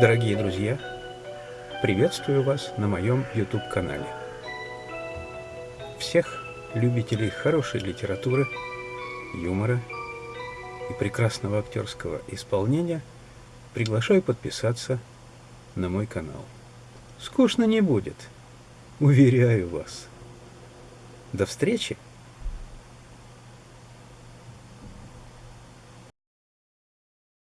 Дорогие друзья, приветствую вас на моем YouTube-канале. Всех любителей хорошей литературы, юмора и прекрасного актерского исполнения приглашаю подписаться на мой канал. Скучно не будет, уверяю вас. До встречи!